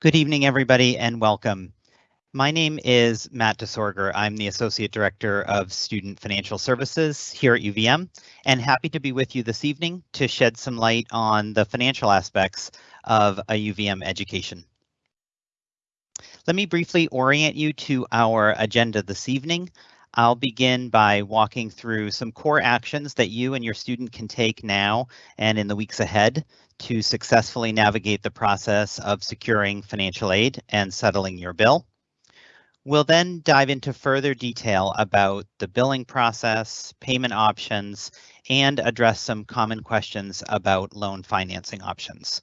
Good evening, everybody, and welcome. My name is Matt DeSorger. I'm the Associate Director of Student Financial Services here at UVM, and happy to be with you this evening to shed some light on the financial aspects of a UVM education. Let me briefly orient you to our agenda this evening. I'll begin by walking through some core actions that you and your student can take now and in the weeks ahead to successfully navigate the process of securing financial aid and settling your bill. We'll then dive into further detail about the billing process, payment options, and address some common questions about loan financing options.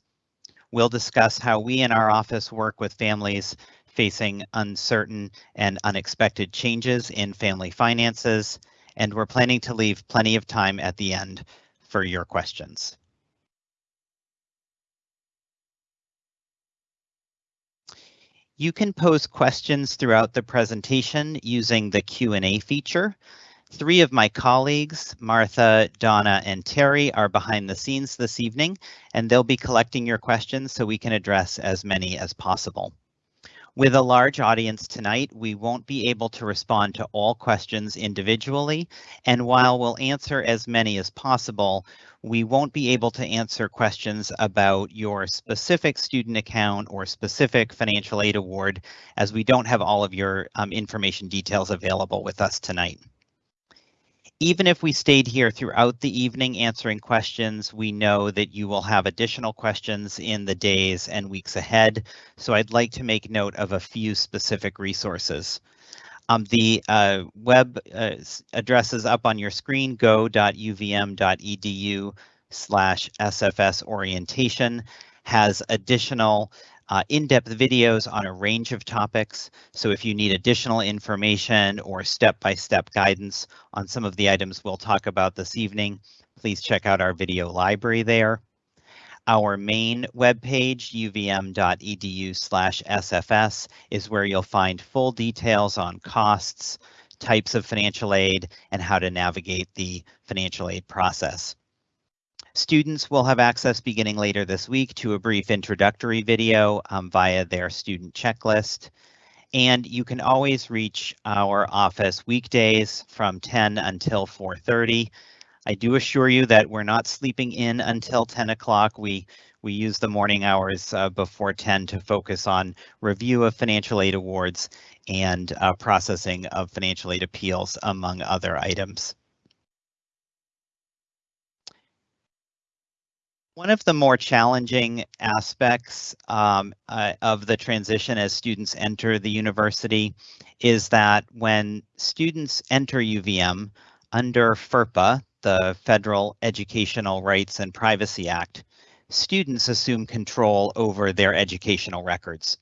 We'll discuss how we in our office work with families facing uncertain and unexpected changes in family finances, and we're planning to leave plenty of time at the end for your questions. You can pose questions throughout the presentation using the Q&A feature. Three of my colleagues, Martha, Donna, and Terry, are behind the scenes this evening, and they'll be collecting your questions so we can address as many as possible. With a large audience tonight, we won't be able to respond to all questions individually, and while we'll answer as many as possible, we won't be able to answer questions about your specific student account or specific financial aid award as we don't have all of your um, information details available with us tonight. Even if we stayed here throughout the evening answering questions, we know that you will have additional questions in the days and weeks ahead. So I'd like to make note of a few specific resources. Um, the uh, web uh, address is up on your screen, go.uvm.edu slash SFS orientation has additional uh, in-depth videos on a range of topics. So if you need additional information or step-by-step -step guidance on some of the items we'll talk about this evening, please check out our video library there. Our main webpage, uvm.edu SFS, is where you'll find full details on costs, types of financial aid, and how to navigate the financial aid process. Students will have access beginning later this week to a brief introductory video um, via their student checklist. And you can always reach our office weekdays from 10 until 4.30. I do assure you that we're not sleeping in until 10 o'clock. We we use the morning hours uh, before 10 to focus on review of financial aid awards and uh, processing of financial aid appeals, among other items. One of the more challenging aspects um, uh, of the transition as students enter the university is that when students enter UVM under FERPA, the Federal Educational Rights and Privacy Act, students assume control over their educational records.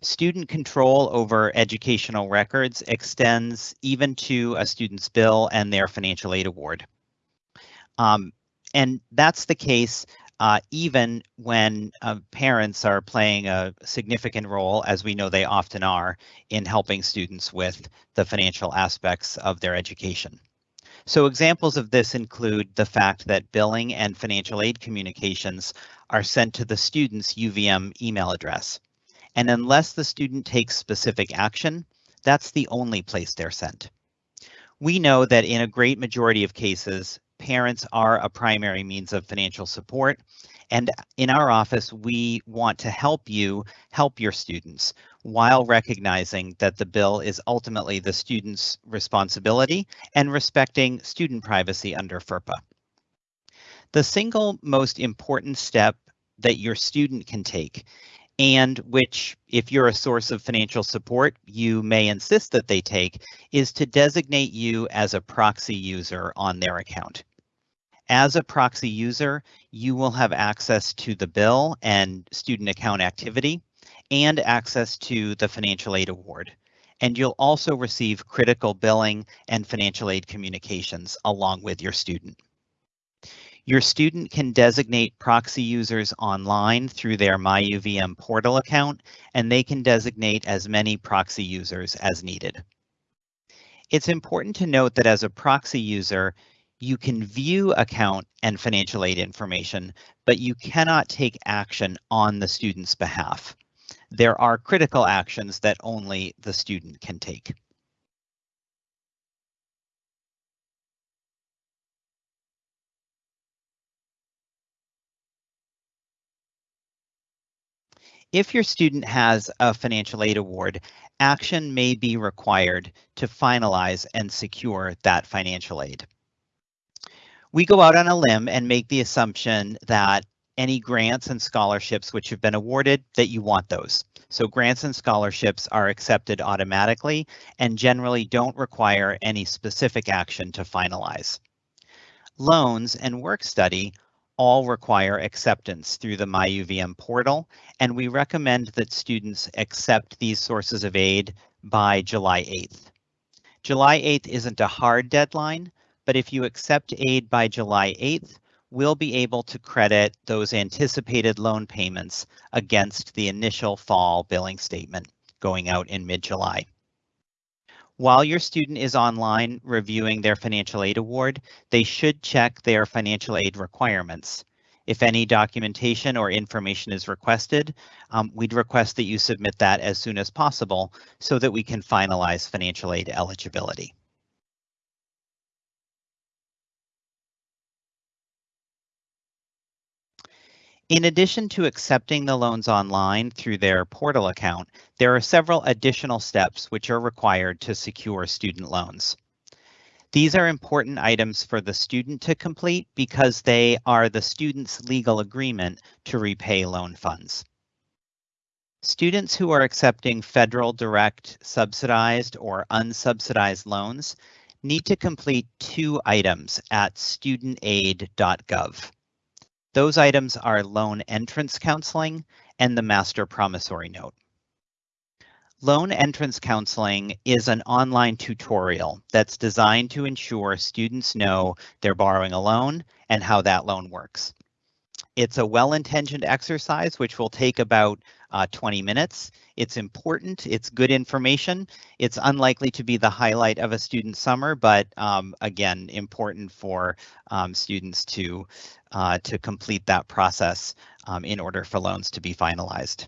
Student control over educational records extends even to a student's bill and their financial aid award. Um, and that's the case uh, even when uh, parents are playing a significant role, as we know they often are, in helping students with the financial aspects of their education. So examples of this include the fact that billing and financial aid communications are sent to the student's UVM email address. And unless the student takes specific action, that's the only place they're sent. We know that in a great majority of cases, parents are a primary means of financial support. And in our office, we want to help you help your students while recognizing that the bill is ultimately the student's responsibility and respecting student privacy under FERPA. The single most important step that your student can take and which, if you're a source of financial support, you may insist that they take, is to designate you as a proxy user on their account. As a proxy user, you will have access to the bill and student account activity and access to the financial aid award. And you'll also receive critical billing and financial aid communications along with your student. Your student can designate proxy users online through their MyUVM portal account, and they can designate as many proxy users as needed. It's important to note that as a proxy user, you can view account and financial aid information, but you cannot take action on the student's behalf. there are critical actions that only the student can take. If your student has a financial aid award, action may be required to finalize and secure that financial aid. We go out on a limb and make the assumption that any grants and scholarships which have been awarded, that you want those. So grants and scholarships are accepted automatically and generally don't require any specific action to finalize. Loans and work study all require acceptance through the MyUVM portal, and we recommend that students accept these sources of aid by July 8th. July 8th isn't a hard deadline, but if you accept aid by July 8th, we'll be able to credit those anticipated loan payments against the initial fall billing statement going out in mid-July. While your student is online reviewing their financial aid award, they should check their financial aid requirements. If any documentation or information is requested, um, we'd request that you submit that as soon as possible so that we can finalize financial aid eligibility. In addition to accepting the loans online through their portal account, there are several additional steps which are required to secure student loans. These are important items for the student to complete because they are the student's legal agreement to repay loan funds. Students who are accepting federal direct subsidized or unsubsidized loans need to complete two items at studentaid.gov. Those items are loan entrance counseling and the master promissory note. Loan entrance counseling is an online tutorial that's designed to ensure students know they're borrowing a loan and how that loan works. It's a well-intentioned exercise which will take about uh, 20 minutes. It's important, it's good information. It's unlikely to be the highlight of a student summer, but um, again, important for um, students to, uh, to complete that process um, in order for loans to be finalized.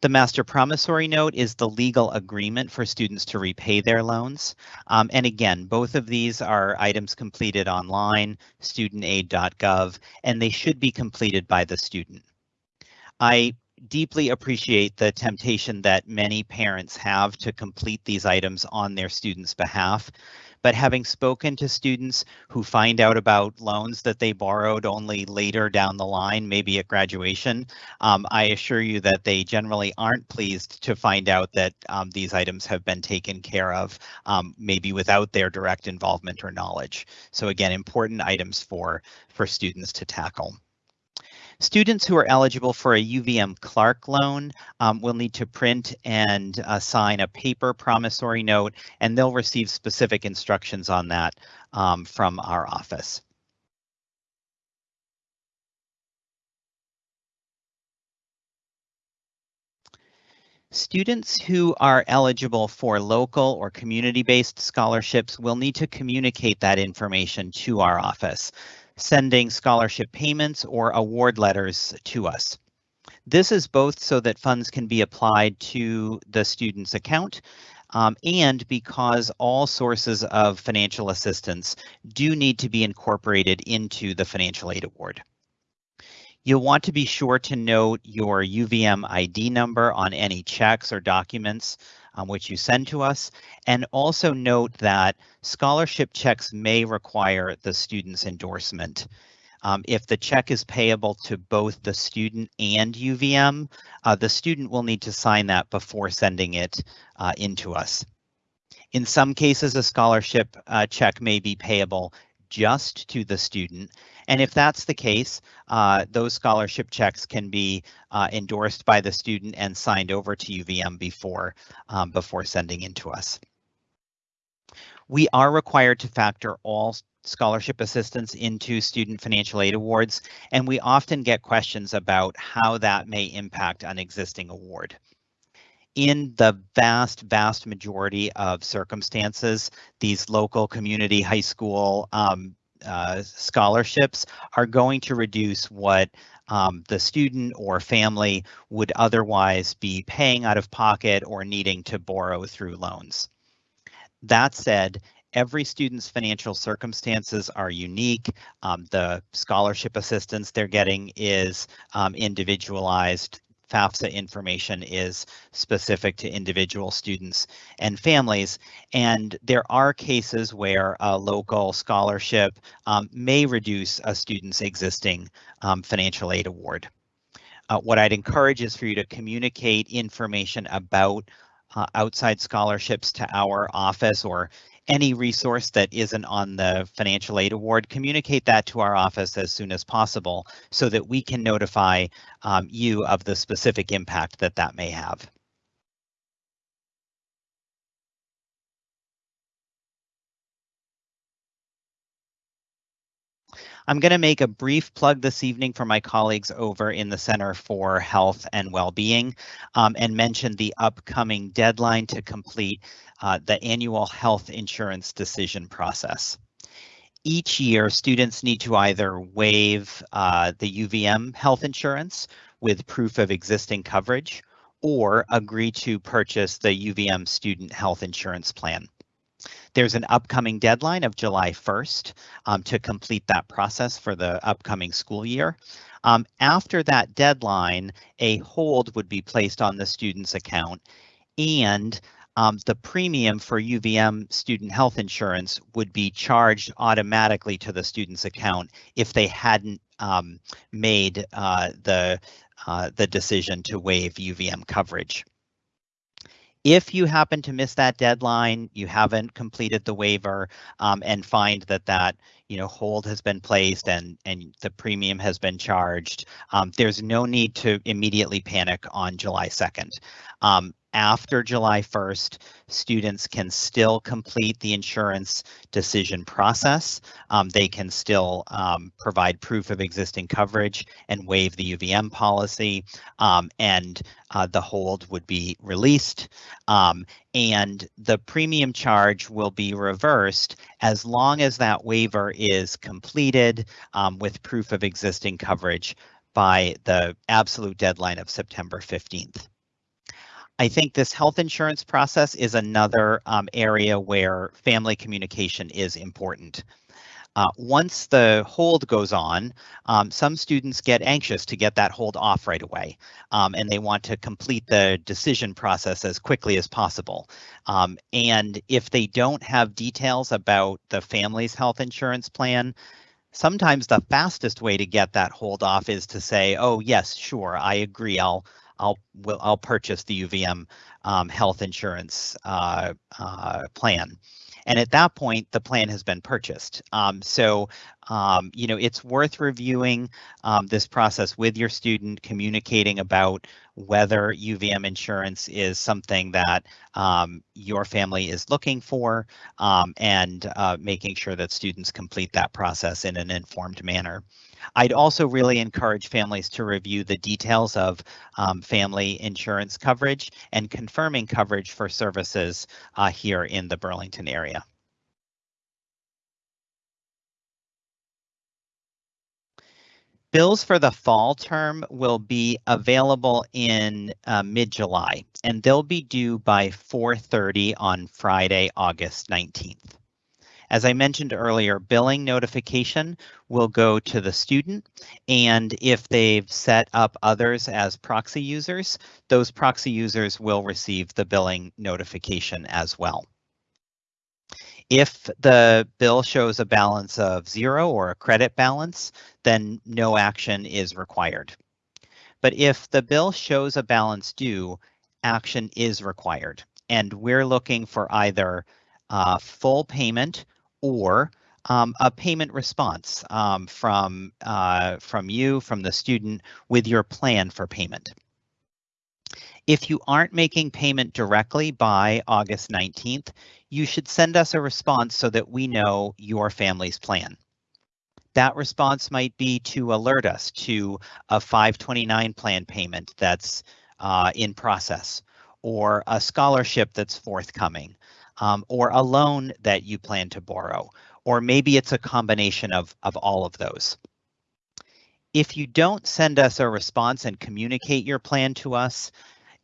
The master promissory note is the legal agreement for students to repay their loans. Um, and again, both of these are items completed online, studentaid.gov, and they should be completed by the student. I deeply appreciate the temptation that many parents have to complete these items on their students' behalf. But having spoken to students who find out about loans that they borrowed only later down the line, maybe at graduation, um, I assure you that they generally aren't pleased to find out that um, these items have been taken care of, um, maybe without their direct involvement or knowledge. So again, important items for, for students to tackle. Students who are eligible for a UVM Clark loan um, will need to print and uh, sign a paper promissory note, and they'll receive specific instructions on that um, from our office. Students who are eligible for local or community-based scholarships will need to communicate that information to our office sending scholarship payments or award letters to us. This is both so that funds can be applied to the student's account um, and because all sources of financial assistance do need to be incorporated into the financial aid award. You'll want to be sure to note your UVM ID number on any checks or documents um, which you send to us. And also note that scholarship checks may require the student's endorsement. Um, if the check is payable to both the student and UVM, uh, the student will need to sign that before sending it uh, into us. In some cases, a scholarship uh, check may be payable just to the student. And if that's the case, uh, those scholarship checks can be uh, endorsed by the student and signed over to UVM before, um, before sending in to us. We are required to factor all scholarship assistance into student financial aid awards, and we often get questions about how that may impact an existing award in the vast, vast majority of circumstances, these local community high school um, uh, scholarships are going to reduce what um, the student or family would otherwise be paying out of pocket or needing to borrow through loans. That said, every student's financial circumstances are unique. Um, the scholarship assistance they're getting is um, individualized. FAFSA information is specific to individual students and families. And there are cases where a local scholarship um, may reduce a student's existing um, financial aid award. Uh, what I'd encourage is for you to communicate information about uh, outside scholarships to our office or any resource that isn't on the financial aid award, communicate that to our office as soon as possible so that we can notify um, you of the specific impact that that may have. I'm going to make a brief plug this evening for my colleagues over in the Center for Health and Wellbeing um, and mention the upcoming deadline to complete uh, the annual health insurance decision process. Each year, students need to either waive uh, the UVM health insurance with proof of existing coverage or agree to purchase the UVM student health insurance plan. There's an upcoming deadline of July 1st um, to complete that process for the upcoming school year. Um, after that deadline, a hold would be placed on the student's account and um, the premium for UVM student health insurance would be charged automatically to the student's account if they hadn't um, made uh, the uh, the decision to waive UVM coverage. If you happen to miss that deadline, you haven't completed the waiver um, and find that that you know hold has been placed and and the premium has been charged, um, there's no need to immediately panic on July 2nd. Um, after July 1st, students can still complete the insurance decision process. Um, they can still um, provide proof of existing coverage and waive the UVM policy, um, and uh, the hold would be released. Um, and the premium charge will be reversed as long as that waiver is completed um, with proof of existing coverage by the absolute deadline of September 15th. I think this health insurance process is another um, area where family communication is important. Uh, once the hold goes on, um, some students get anxious to get that hold off right away, um, and they want to complete the decision process as quickly as possible. Um, and if they don't have details about the family's health insurance plan, sometimes the fastest way to get that hold off is to say, oh, yes, sure, I agree, I'll I'll will I'll purchase the UVM um, health insurance uh, uh, plan. And at that point, the plan has been purchased. Um, so, um, you know, it's worth reviewing um, this process with your student, communicating about whether UVM insurance is something that um, your family is looking for, um, and uh, making sure that students complete that process in an informed manner. I'd also really encourage families to review the details of um, family insurance coverage and confirming coverage for services uh, here in the Burlington area. Bills for the fall term will be available in uh, mid-July, and they'll be due by 4.30 on Friday, August 19th. As I mentioned earlier, billing notification will go to the student, and if they've set up others as proxy users, those proxy users will receive the billing notification as well. If the bill shows a balance of zero or a credit balance, then no action is required. But if the bill shows a balance due, action is required. And we're looking for either uh, full payment or um, a payment response um, from uh, from you, from the student, with your plan for payment. If you aren't making payment directly by August 19th, you should send us a response so that we know your family's plan. That response might be to alert us to a 529 plan payment that's uh, in process or a scholarship that's forthcoming um, or a loan that you plan to borrow, or maybe it's a combination of, of all of those. If you don't send us a response and communicate your plan to us,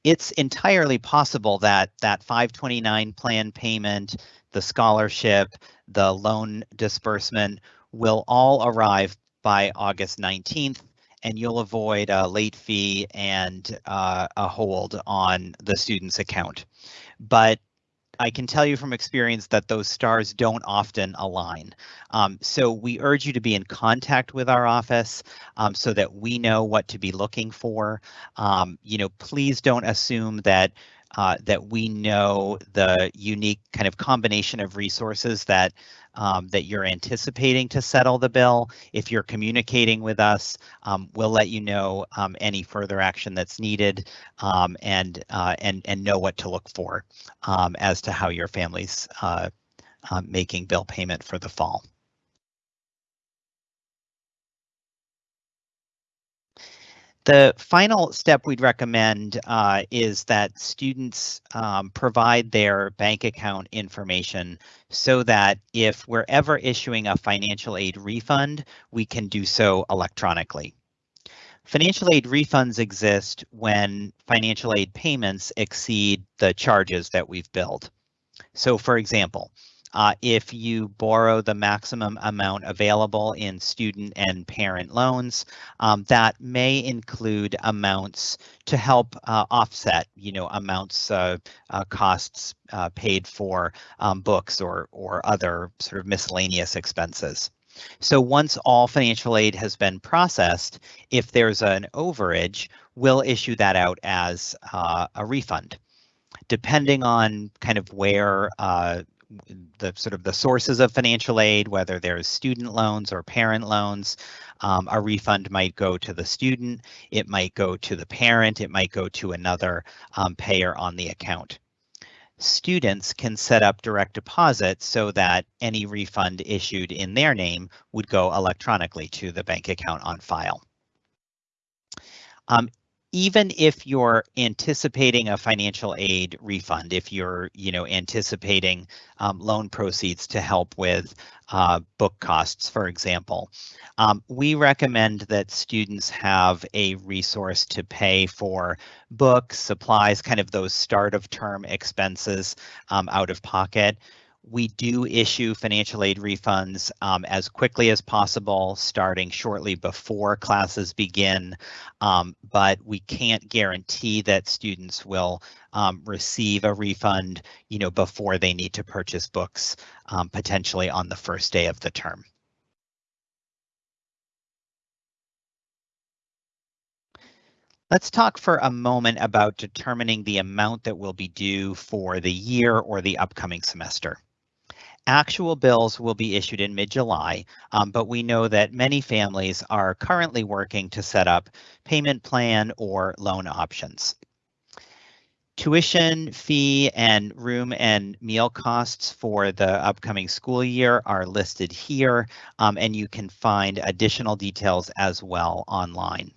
it's entirely possible that that 529 plan payment, the scholarship, the loan disbursement will all arrive by August 19th and you'll avoid a late fee and uh, a hold on the student's account. But I can tell you from experience that those stars don't often align. Um, so we urge you to be in contact with our office um, so that we know what to be looking for. Um, you know, please don't assume that uh, that we know the unique kind of combination of resources that um, that you're anticipating to settle the bill. If you're communicating with us, um, we'll let you know um, any further action that's needed um, and uh, and and know what to look for um, as to how your family's uh, uh, making bill payment for the fall. The final step we'd recommend uh, is that students um, provide their bank account information so that if we're ever issuing a financial aid refund, we can do so electronically. Financial aid refunds exist when financial aid payments exceed the charges that we've billed. So for example, uh, if you borrow the maximum amount available in student and parent loans, um, that may include amounts to help uh, offset, you know, amounts uh, uh costs uh, paid for um, books or or other sort of miscellaneous expenses. So once all financial aid has been processed, if there's an overage, we'll issue that out as uh, a refund depending on kind of where uh, the sort of the sources of financial aid, whether there's student loans or parent loans. Um, a refund might go to the student, it might go to the parent, it might go to another um, payer on the account. Students can set up direct deposit so that any refund issued in their name would go electronically to the bank account on file. Um, even if you're anticipating a financial aid refund, if you're, you know, anticipating um, loan proceeds to help with uh, book costs, for example, um, we recommend that students have a resource to pay for books, supplies, kind of those start of term expenses um, out of pocket we do issue financial aid refunds um, as quickly as possible, starting shortly before classes begin, um, but we can't guarantee that students will um, receive a refund, you know, before they need to purchase books, um, potentially on the first day of the term. Let's talk for a moment about determining the amount that will be due for the year or the upcoming semester. Actual bills will be issued in mid-July, um, but we know that many families are currently working to set up payment plan or loan options. Tuition, fee, and room and meal costs for the upcoming school year are listed here, um, and you can find additional details as well online.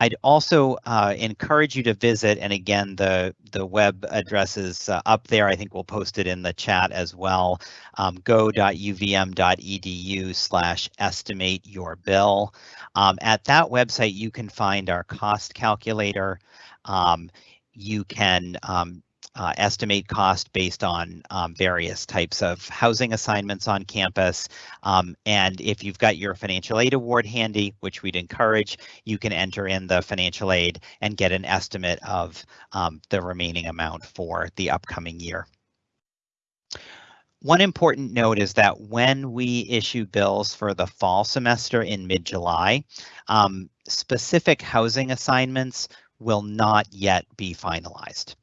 I'd also uh, encourage you to visit, and again, the, the web address is uh, up there. I think we'll post it in the chat as well. Um, go.uvm.edu slash estimate your bill. Um, at that website, you can find our cost calculator. Um, you can um, uh, estimate cost based on um, various types of housing assignments on campus. Um, and if you've got your financial aid award handy, which we'd encourage, you can enter in the financial aid and get an estimate of um, the remaining amount for the upcoming year. One important note is that when we issue bills for the fall semester in mid-July, um, specific housing assignments will not yet be finalized.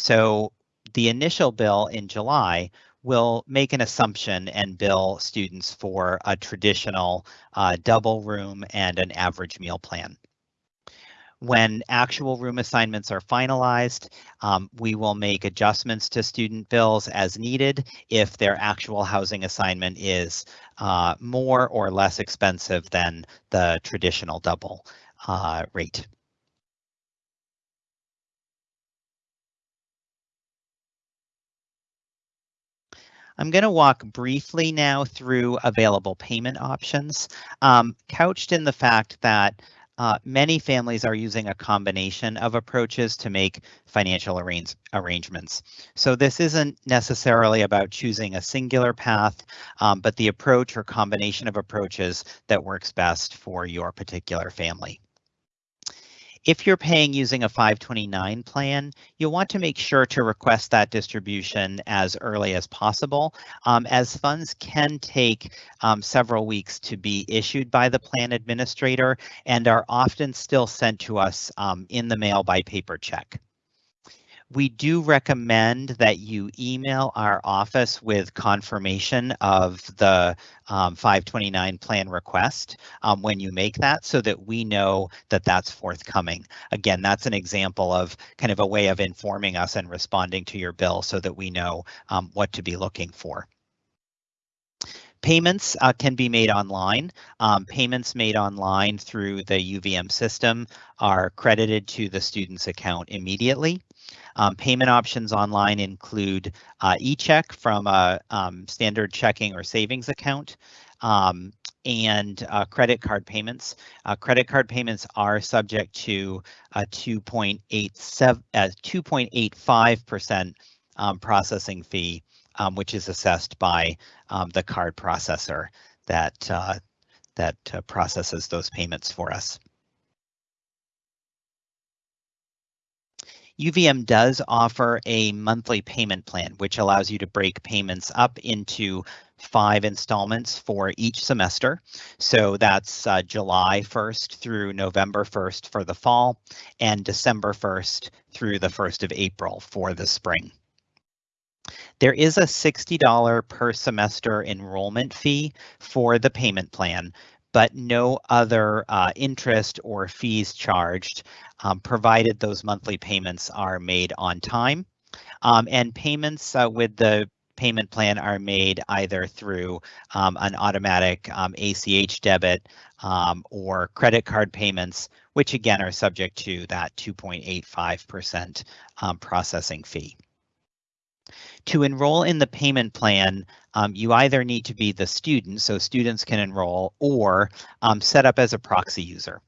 So the initial bill in July will make an assumption and bill students for a traditional uh, double room and an average meal plan. When actual room assignments are finalized, um, we will make adjustments to student bills as needed if their actual housing assignment is uh, more or less expensive than the traditional double uh, rate. I'm going to walk briefly now through available payment options, um, couched in the fact that uh, many families are using a combination of approaches to make financial arrange arrangements. So this isn't necessarily about choosing a singular path, um, but the approach or combination of approaches that works best for your particular family. If you're paying using a 529 plan, you'll want to make sure to request that distribution as early as possible, um, as funds can take um, several weeks to be issued by the plan administrator and are often still sent to us um, in the mail by paper check. We do recommend that you email our office with confirmation of the um, 529 plan request um, when you make that so that we know that that's forthcoming. Again, that's an example of kind of a way of informing us and responding to your bill so that we know um, what to be looking for. Payments uh, can be made online. Um, payments made online through the UVM system are credited to the student's account immediately. Um, payment options online include uh, e-check from a um, standard checking or savings account um, and uh, credit card payments. Uh, credit card payments are subject to a 2.87, 2.85% um, processing fee, um, which is assessed by um, the card processor that uh, that uh, processes those payments for us. UVM does offer a monthly payment plan, which allows you to break payments up into five installments for each semester. So that's uh, July 1st through November 1st for the fall and December 1st through the 1st of April for the spring. There is a $60 per semester enrollment fee for the payment plan, but no other uh, interest or fees charged, um, provided those monthly payments are made on time. Um, and payments uh, with the payment plan are made either through um, an automatic ACH um, debit um, or credit card payments, which again are subject to that 2.85% um, processing fee. To enroll in the payment plan, um, you either need to be the student, so students can enroll, or um, set up as a proxy user.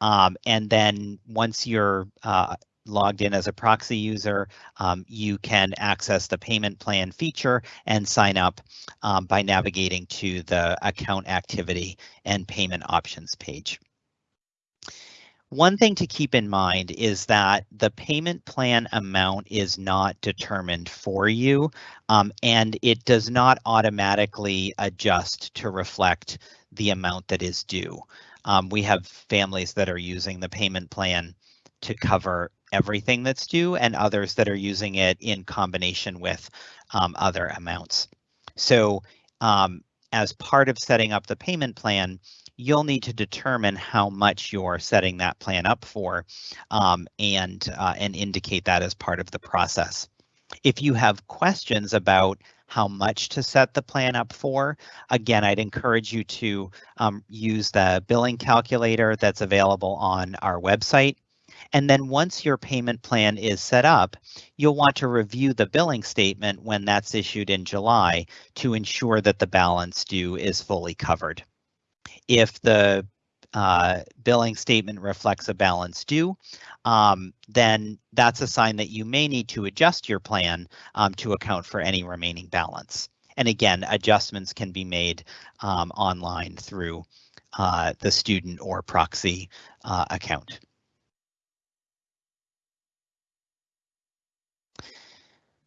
Um, and then once you're uh, logged in as a proxy user, um, you can access the payment plan feature and sign up um, by navigating to the account activity and payment options page. One thing to keep in mind is that the payment plan amount is not determined for you um, and it does not automatically adjust to reflect the amount that is due. Um, we have families that are using the payment plan to cover everything that's due and others that are using it in combination with um, other amounts. So um, as part of setting up the payment plan, you'll need to determine how much you're setting that plan up for um, and, uh, and indicate that as part of the process. If you have questions about how much to set the plan up for, again, I'd encourage you to um, use the billing calculator that's available on our website. And then once your payment plan is set up, you'll want to review the billing statement when that's issued in July to ensure that the balance due is fully covered. If the uh, billing statement reflects a balance due, um, then that's a sign that you may need to adjust your plan um, to account for any remaining balance. And again, adjustments can be made um, online through uh, the student or proxy uh, account.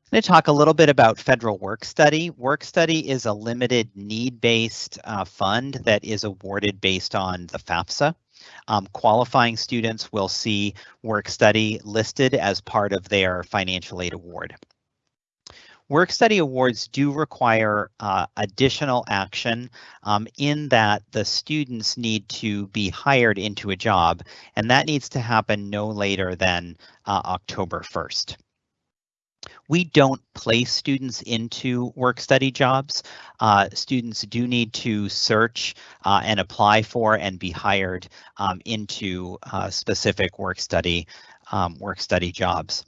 I'm going to talk a little bit about federal work study. Work study is a limited need-based uh, fund that is awarded based on the FAFSA. Um, qualifying students will see work study listed as part of their financial aid award. Work study awards do require uh, additional action um, in that the students need to be hired into a job, and that needs to happen no later than uh, October 1st. We don't place students into work study jobs. Uh, students do need to search uh, and apply for and be hired um, into uh, specific work study um, work study jobs.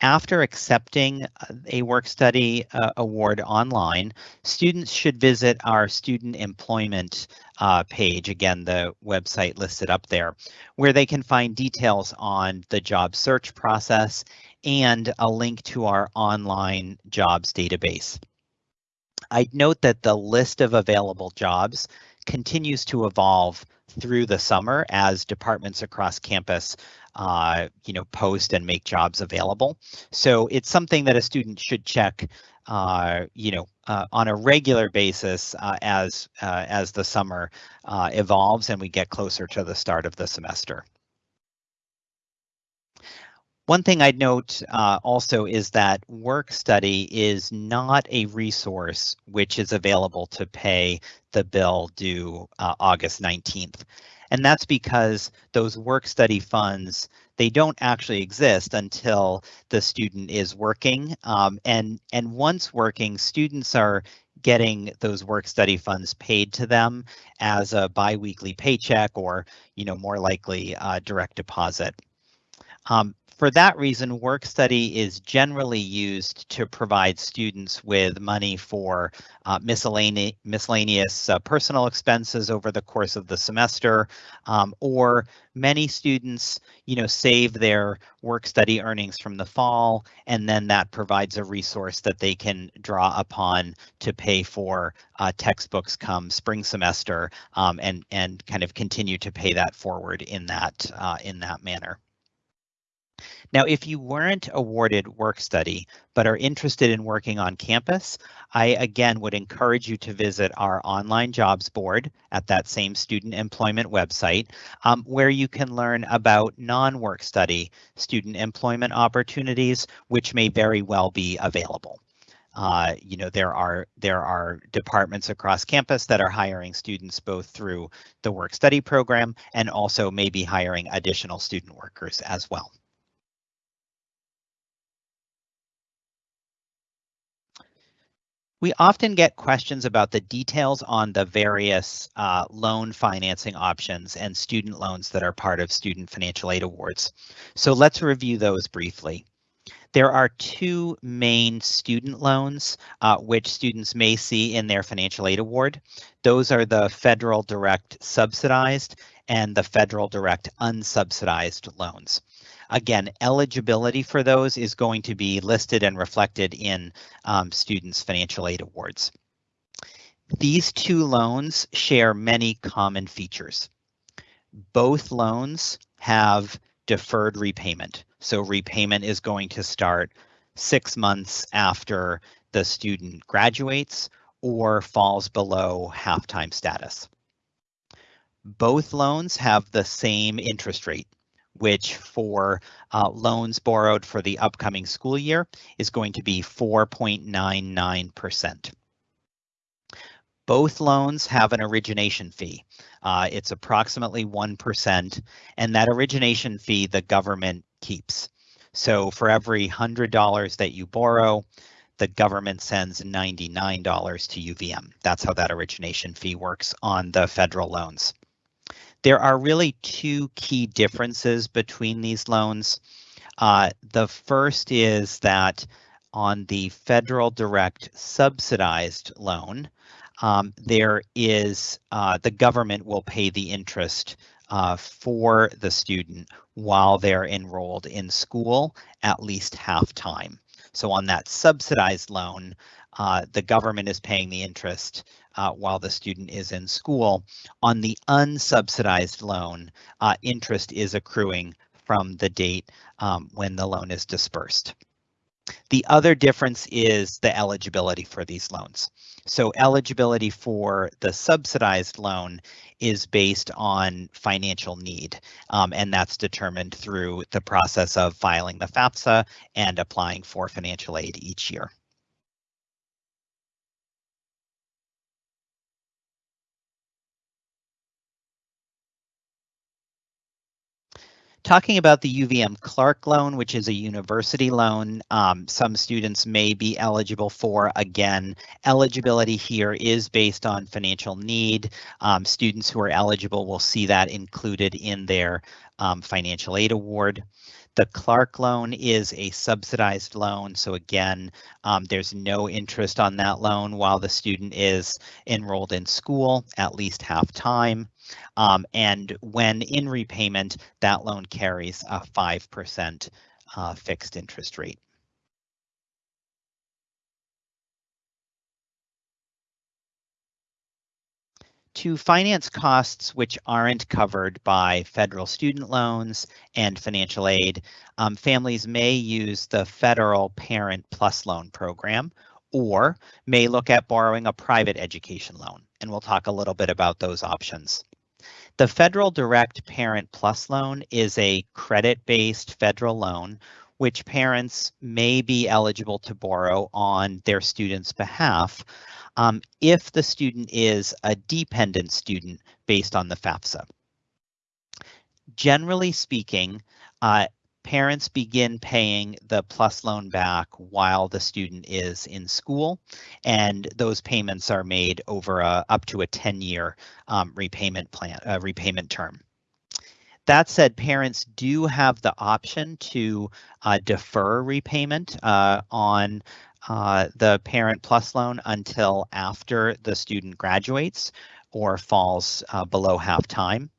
after accepting a work study uh, award online, students should visit our student employment uh, page, again, the website listed up there, where they can find details on the job search process and a link to our online jobs database. I'd note that the list of available jobs continues to evolve through the summer as departments across campus uh, you know, post and make jobs available. So it's something that a student should check, uh, you know, uh, on a regular basis uh, as uh, as the summer uh, evolves and we get closer to the start of the semester. One thing I'd note uh, also is that work study is not a resource which is available to pay the bill due uh, August 19th. And that's because those work study funds, they don't actually exist until the student is working. Um, and, and once working, students are getting those work study funds paid to them as a biweekly paycheck or, you know, more likely uh, direct deposit. Um, for that reason, work study is generally used to provide students with money for uh, miscellaneous, uh, personal expenses over the course of the semester, um, or many students, you know, save their work study earnings from the fall, and then that provides a resource that they can draw upon to pay for uh, textbooks come spring semester, um, and and kind of continue to pay that forward in that uh, in that manner. Now, if you weren't awarded work study, but are interested in working on campus, I again would encourage you to visit our online jobs board at that same student employment website, um, where you can learn about non-work study student employment opportunities, which may very well be available. Uh, you know, there are there are departments across campus that are hiring students both through the work study program and also maybe hiring additional student workers as well. We often get questions about the details on the various uh, loan financing options and student loans that are part of Student Financial Aid Awards. So let's review those briefly. There are two main student loans uh, which students may see in their financial aid award. Those are the federal direct subsidized and the federal direct unsubsidized loans. Again, eligibility for those is going to be listed and reflected in um, students' financial aid awards. These two loans share many common features. Both loans have deferred repayment. So repayment is going to start six months after the student graduates or falls below half-time status. Both loans have the same interest rate, which for uh, loans borrowed for the upcoming school year is going to be 4.99%. Both loans have an origination fee. Uh, it's approximately 1%, and that origination fee the government keeps. So for every $100 that you borrow, the government sends $99 to UVM. That's how that origination fee works on the federal loans. There are really two key differences between these loans. Uh, the first is that on the federal direct subsidized loan, um, there is uh, the government will pay the interest uh, for the student while they're enrolled in school at least half time. So on that subsidized loan, uh, the government is paying the interest uh, while the student is in school. On the unsubsidized loan, uh, interest is accruing from the date um, when the loan is dispersed. The other difference is the eligibility for these loans. So eligibility for the subsidized loan is based on financial need, um, and that's determined through the process of filing the FAFSA and applying for financial aid each year. Talking about the UVM Clark loan, which is a university loan, um, some students may be eligible for. Again, eligibility here is based on financial need. Um, students who are eligible will see that included in their um, financial aid award. The Clark loan is a subsidized loan. So again, um, there's no interest on that loan while the student is enrolled in school at least half time. Um, and when in repayment, that loan carries a 5% uh, fixed interest rate. To finance costs which aren't covered by federal student loans and financial aid, um, families may use the federal Parent Plus Loan program or may look at borrowing a private education loan. And we'll talk a little bit about those options. The Federal Direct Parent Plus Loan is a credit-based federal loan which parents may be eligible to borrow on their student's behalf um, if the student is a dependent student based on the FAFSA. Generally speaking, uh, parents begin paying the plus loan back while the student is in school, and those payments are made over a, up to a 10-year um, repayment plan, uh, repayment term. That said, parents do have the option to uh, defer repayment uh, on uh, the Parent Plus loan until after the student graduates or falls uh, below half time.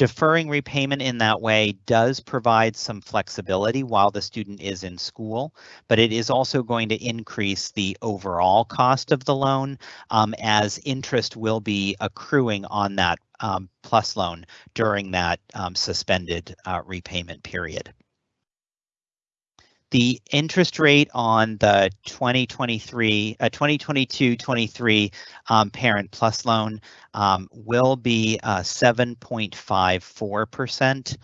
Deferring repayment in that way does provide some flexibility while the student is in school, but it is also going to increase the overall cost of the loan um, as interest will be accruing on that um, plus loan during that um, suspended uh, repayment period. The interest rate on the 2023, uh, 2022-23 um, Parent Plus loan um, will be uh, 7.54%.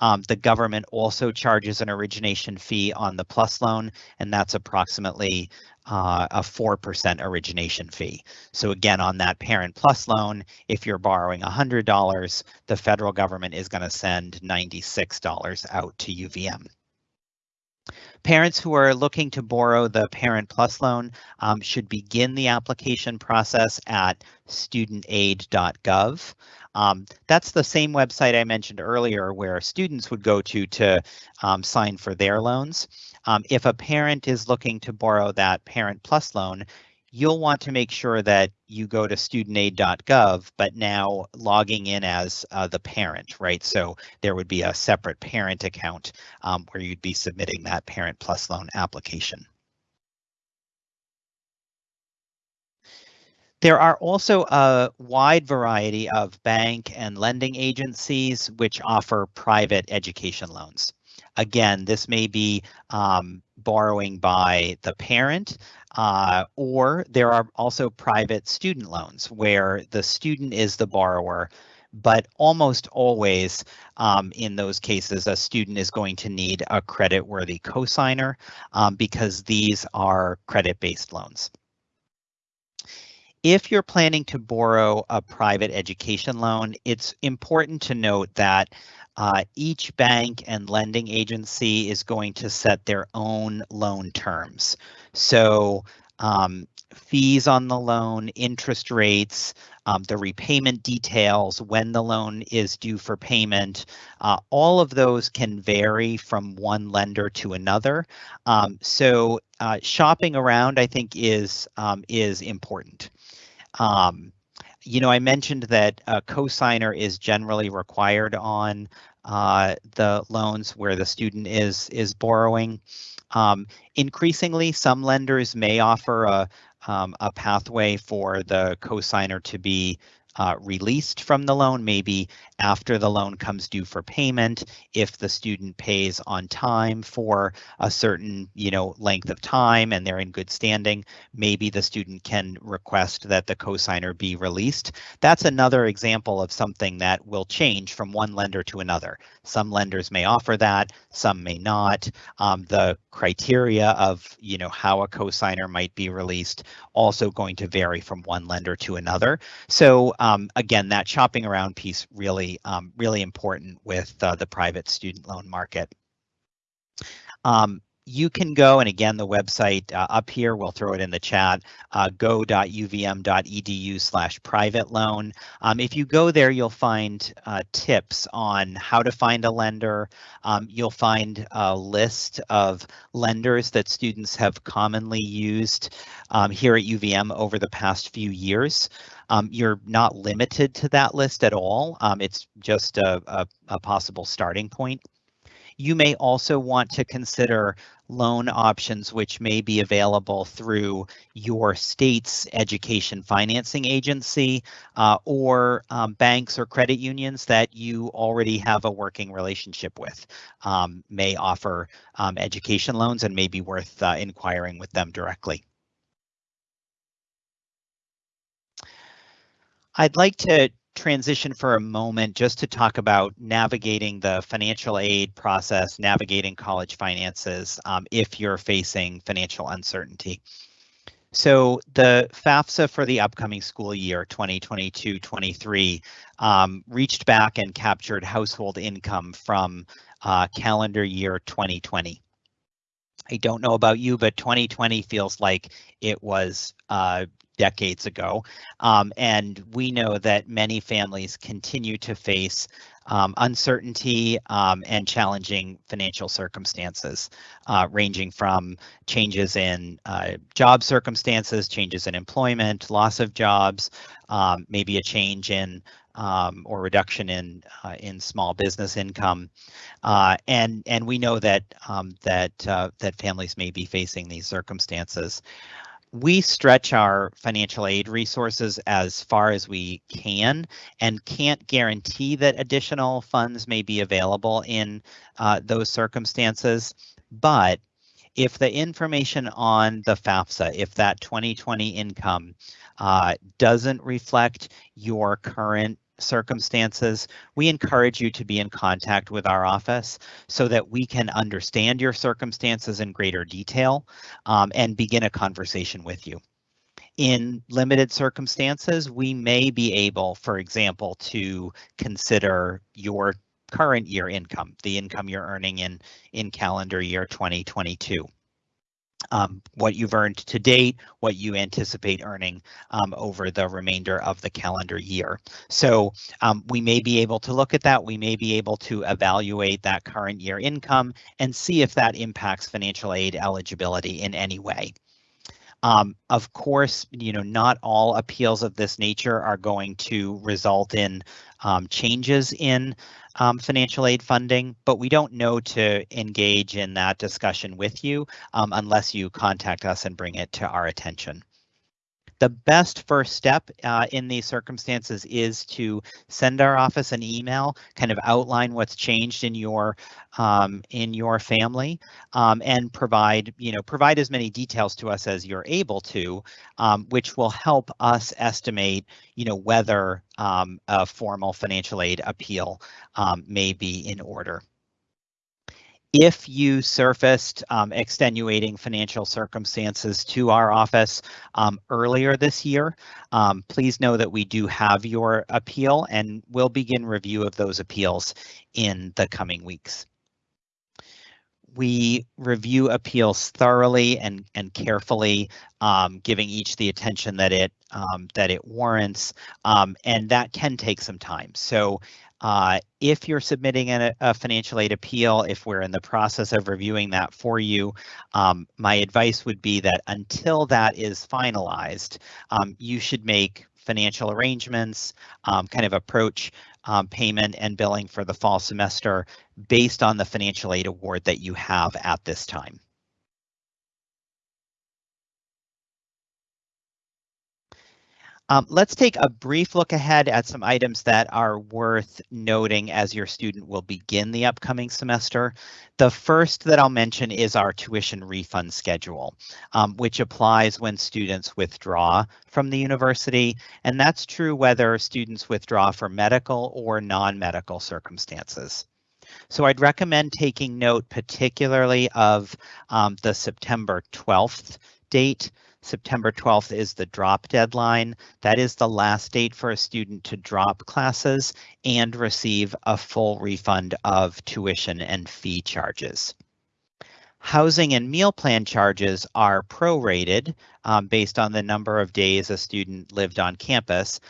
Um, the government also charges an origination fee on the plus loan, and that's approximately uh, a 4% origination fee. So again, on that parent plus loan, if you're borrowing $100, the federal government is going to send $96 out to UVM. Parents who are looking to borrow the Parent Plus loan um, should begin the application process at studentaid.gov. Um, that's the same website I mentioned earlier where students would go to to um, sign for their loans. Um, if a parent is looking to borrow that Parent Plus loan, you'll want to make sure that you go to studentaid.gov, but now logging in as uh, the parent, right? So there would be a separate parent account um, where you'd be submitting that Parent Plus loan application. There are also a wide variety of bank and lending agencies which offer private education loans. Again, this may be um, borrowing by the parent, uh, or there are also private student loans where the student is the borrower, but almost always um, in those cases, a student is going to need a credit-worthy cosigner um, because these are credit-based loans. If you're planning to borrow a private education loan, it's important to note that uh, each bank and lending agency is going to set their own loan terms. So um, fees on the loan, interest rates, um, the repayment details, when the loan is due for payment, uh, all of those can vary from one lender to another. Um, so uh, shopping around, I think, is um, is important. Um, you know, I mentioned that a cosigner is generally required on uh, the loans where the student is is borrowing. Um, increasingly, some lenders may offer a, um, a pathway for the cosigner to be uh, released from the loan, maybe after the loan comes due for payment, if the student pays on time for a certain, you know, length of time and they're in good standing, maybe the student can request that the cosigner be released. That's another example of something that will change from one lender to another. Some lenders may offer that, some may not. Um, the criteria of, you know, how a cosigner might be released also going to vary from one lender to another. So um, again, that shopping around piece really um, really important with uh, the private student loan market. Um, you can go, and again, the website uh, up here, we'll throw it in the chat, uh, go.uvm.edu slash private loan. Um, if you go there, you'll find uh, tips on how to find a lender. Um, you'll find a list of lenders that students have commonly used um, here at UVM over the past few years. Um, you're not limited to that list at all. Um, it's just a, a, a possible starting point. You may also want to consider loan options which may be available through your state's education financing agency uh, or um, banks or credit unions that you already have a working relationship with um, may offer um, education loans and may be worth uh, inquiring with them directly. I'd like to transition for a moment just to talk about navigating the financial aid process, navigating college finances um, if you're facing financial uncertainty. So the FAFSA for the upcoming school year 2022-23 um, reached back and captured household income from uh, calendar year 2020. I don't know about you, but 2020 feels like it was uh, decades ago. Um, and we know that many families continue to face um, uncertainty um, and challenging financial circumstances, uh, ranging from changes in uh, job circumstances, changes in employment, loss of jobs, um, maybe a change in um, or reduction in uh, in small business income, uh, and and we know that um, that uh, that families may be facing these circumstances we stretch our financial aid resources as far as we can and can't guarantee that additional funds may be available in uh, those circumstances. But if the information on the FAFSA, if that 2020 income uh, doesn't reflect your current circumstances, we encourage you to be in contact with our office so that we can understand your circumstances in greater detail um, and begin a conversation with you. In limited circumstances, we may be able, for example, to consider your current year income, the income you're earning in, in calendar year 2022 um, what you've earned to date, what you anticipate earning um, over the remainder of the calendar year. So um, we may be able to look at that. We may be able to evaluate that current year income and see if that impacts financial aid eligibility in any way. Um, of course, you know, not all appeals of this nature are going to result in um, changes in um, financial aid funding, but we don't know to engage in that discussion with you um, unless you contact us and bring it to our attention. The best first step uh, in these circumstances is to send our office an email, kind of outline what's changed in your um, in your family, um, and provide you know provide as many details to us as you're able to, um, which will help us estimate you know whether um, a formal financial aid appeal um, may be in order if you surfaced um, extenuating financial circumstances to our office um, earlier this year, um, please know that we do have your appeal and we'll begin review of those appeals in the coming weeks. We review appeals thoroughly and, and carefully, um, giving each the attention that it um, that it warrants, um, and that can take some time. So uh, if you're submitting a, a, financial aid appeal, if we're in the process of reviewing that for you, um, my advice would be that until that is finalized, um, you should make financial arrangements, um, kind of approach um, payment and billing for the fall semester based on the financial aid award that you have at this time. Um, let's take a brief look ahead at some items that are worth noting as your student will begin the upcoming semester. The first that I'll mention is our tuition refund schedule, um, which applies when students withdraw from the university, and that's true whether students withdraw for medical or non-medical circumstances. So I'd recommend taking note particularly of um, the September 12th date September 12th is the drop deadline. That is the last date for a student to drop classes and receive a full refund of tuition and fee charges. Housing and meal plan charges are prorated um, based on the number of days a student lived on campus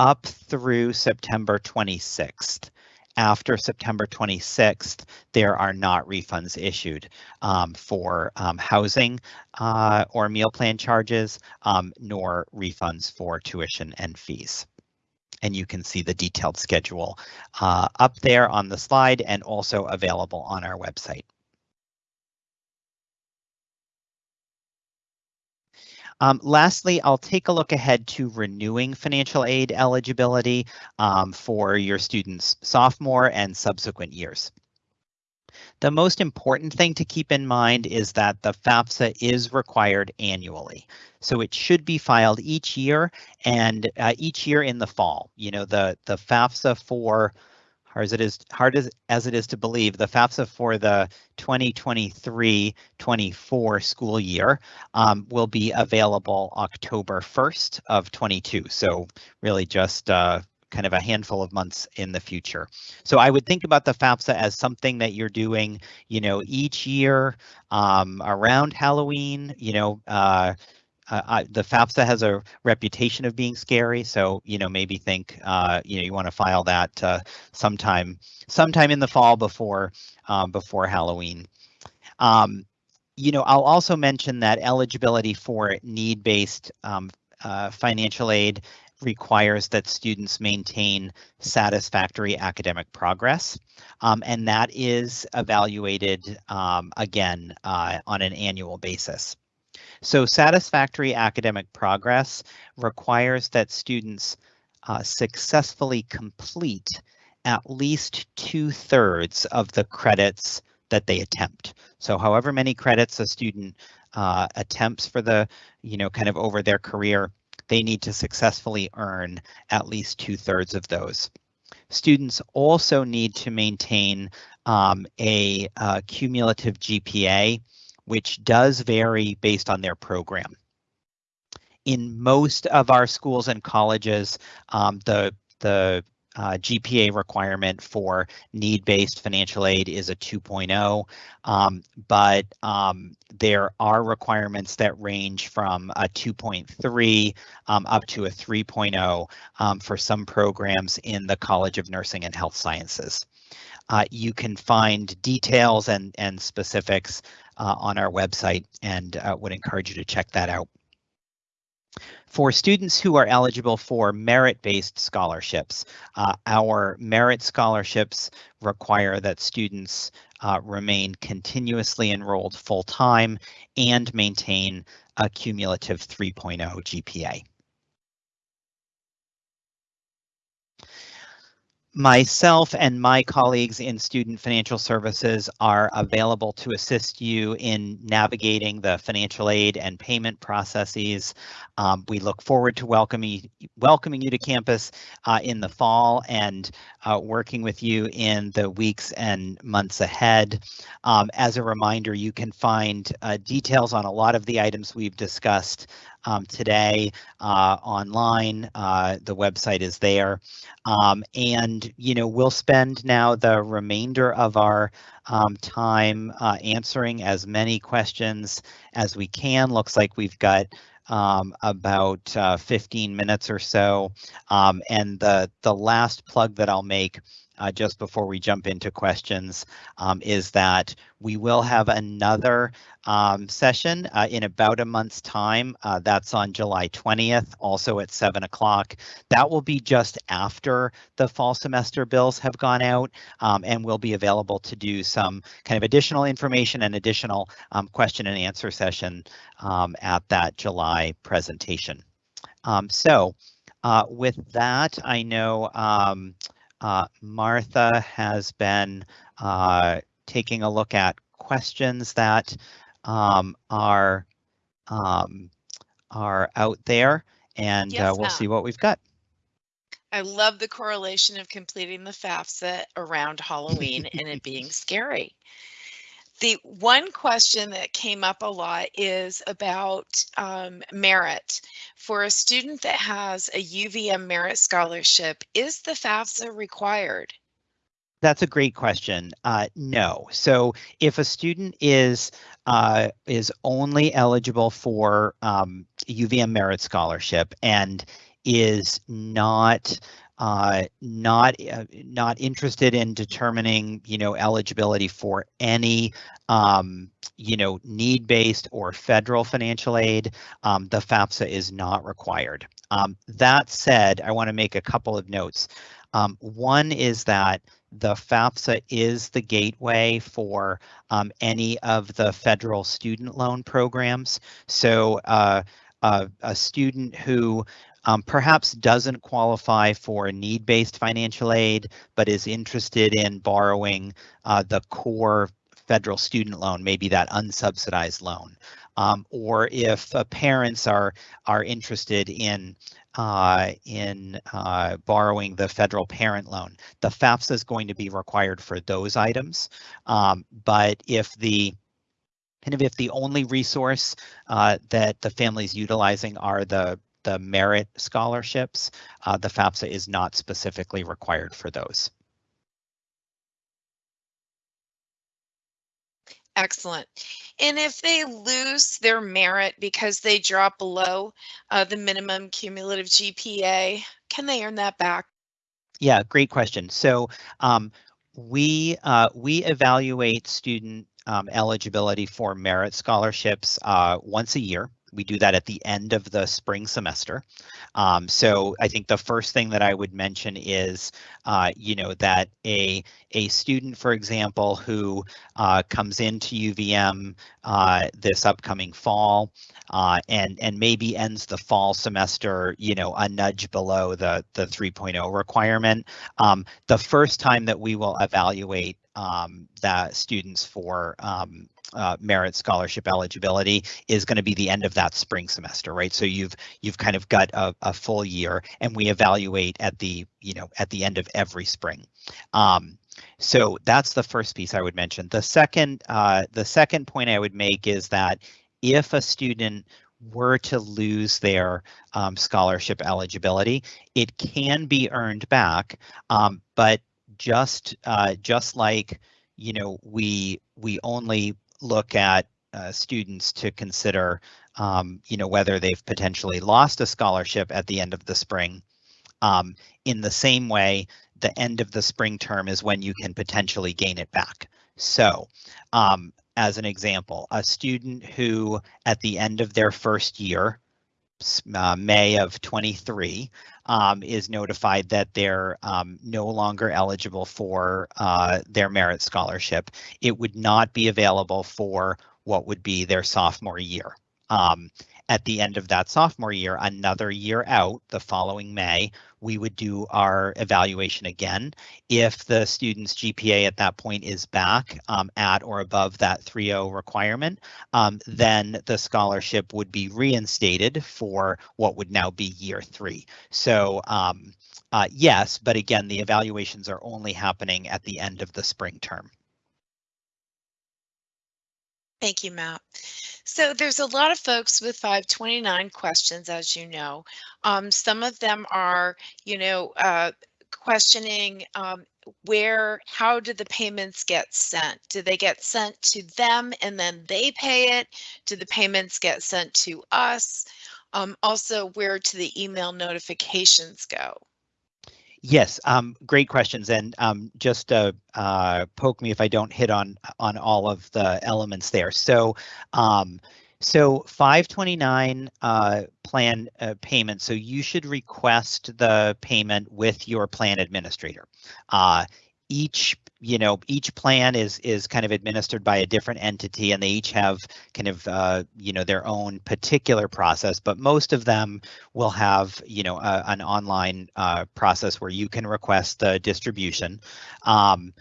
up through September 26th. After September 26th, there are not refunds issued um, for um, housing uh, or meal plan charges, um, nor refunds for tuition and fees and you can see the detailed schedule uh, up there on the slide and also available on our website. Um, lastly, I'll take a look ahead to renewing financial aid eligibility um, for your students sophomore and subsequent years. The most important thing to keep in mind is that the FAFSA is required annually. So it should be filed each year and uh, each year in the fall. You know, the, the FAFSA for hard as it is hard as, as it is to believe, the FAFSA for the 2023-24 school year um, will be available October 1st of 22. So really just uh, kind of a handful of months in the future. So I would think about the FAFSA as something that you're doing, you know, each year um, around Halloween, you know, uh, uh, I, the FAFSA has a reputation of being scary, so you know maybe think uh, you know you want to file that uh, sometime sometime in the fall before um, before Halloween. Um, you know, I'll also mention that eligibility for need-based um, uh, financial aid requires that students maintain satisfactory academic progress, um, and that is evaluated um, again uh, on an annual basis. So satisfactory academic progress requires that students uh, successfully complete at least two thirds of the credits that they attempt. So however many credits a student uh, attempts for the, you know, kind of over their career, they need to successfully earn at least two thirds of those. Students also need to maintain um, a uh, cumulative GPA which does vary based on their program. In most of our schools and colleges, um, the, the uh, GPA requirement for need-based financial aid is a 2.0, um, but um, there are requirements that range from a 2.3 um, up to a 3.0 um, for some programs in the College of Nursing and Health Sciences. Uh, you can find details and, and specifics on our website and uh, would encourage you to check that out. For students who are eligible for merit-based scholarships, uh, our merit scholarships require that students uh, remain continuously enrolled full-time and maintain a cumulative 3.0 GPA. Myself and my colleagues in Student Financial Services are available to assist you in navigating the financial aid and payment processes. Um, we look forward to welcoming, welcoming you to campus uh, in the fall and uh, working with you in the weeks and months ahead. Um, as a reminder, you can find uh, details on a lot of the items we've discussed um, today uh, online. Uh, the website is there. Um, and, you know, we'll spend now the remainder of our um, time uh, answering as many questions as we can. Looks like we've got um, about uh, 15 minutes or so. Um, and the, the last plug that I'll make uh, just before we jump into questions um, is that we will have another um, session uh, in about a month's time. Uh, that's on July 20th, also at 7 o'clock. That will be just after the fall semester bills have gone out um, and will be available to do some kind of additional information and additional um, question and answer session um, at that July presentation. Um, so uh, with that, I know uh, Martha has been uh, taking a look at questions that um, are um, are out there, and yes, uh, we'll see what we've got. I love the correlation of completing the FAFSA around Halloween and it being scary. The one question that came up a lot is about um, merit. For a student that has a UVM merit scholarship, is the FAFSA required? That's a great question. Uh, no. So if a student is uh, is only eligible for um, UVM Merit Scholarship and is not uh, not uh, not interested in determining you know eligibility for any um, you know need-based or federal financial aid, um, the FAFSA is not required. Um, that said, I want to make a couple of notes. Um, one is that the FAFSA is the gateway for um, any of the federal student loan programs. So uh, uh, a student who um, perhaps doesn't qualify for need-based financial aid, but is interested in borrowing uh, the core federal student loan, maybe that unsubsidized loan. Um, or if uh, parents are are interested in uh, in uh, borrowing the federal parent loan. The FAFSA is going to be required for those items, um, but if the kind of if the only resource uh, that the family is utilizing are the the merit scholarships, uh, the FAFSA is not specifically required for those. Excellent. And if they lose their merit because they drop below uh, the minimum cumulative GPA, can they earn that back? Yeah, great question. So um, we uh, we evaluate student um, eligibility for merit scholarships uh, once a year. We do that at the end of the spring semester. Um, so I think the first thing that I would mention is, uh, you know, that a a student, for example, who uh, comes into UVM uh, this upcoming fall uh, and and maybe ends the fall semester, you know, a nudge below the the 3.0 requirement. Um, the first time that we will evaluate um, that students for um, uh, merit scholarship eligibility is going to be the end of that spring semester, right? So you've you've kind of got a, a full year, and we evaluate at the you know at the end of every spring. Um, so that's the first piece I would mention. The second uh, the second point I would make is that if a student were to lose their um, scholarship eligibility, it can be earned back, um, but just uh, just like you know we we only look at uh, students to consider, um, you know, whether they've potentially lost a scholarship at the end of the spring. Um, in the same way, the end of the spring term is when you can potentially gain it back. So, um, as an example, a student who at the end of their first year, uh, May of 23, um, is notified that they're um, no longer eligible for uh, their merit scholarship. It would not be available for what would be their sophomore year. Um, at the end of that sophomore year, another year out, the following May, we would do our evaluation again. If the student's GPA at that point is back um, at or above that 3.0 requirement, um, then the scholarship would be reinstated for what would now be year three. So um, uh, yes, but again, the evaluations are only happening at the end of the spring term. Thank you, Matt. So there's a lot of folks with 529 questions, as you know. Um, some of them are, you know, uh, questioning um, where, how do the payments get sent? Do they get sent to them and then they pay it? Do the payments get sent to us? Um, also, where do the email notifications go? Yes, um, great questions, and um, just uh, uh, poke me if I don't hit on on all of the elements there. So, um, so 529 uh, plan uh, payment. So you should request the payment with your plan administrator. Uh, each you know each plan is is kind of administered by a different entity and they each have kind of uh, you know their own particular process but most of them will have you know a, an online uh, process where you can request the distribution um,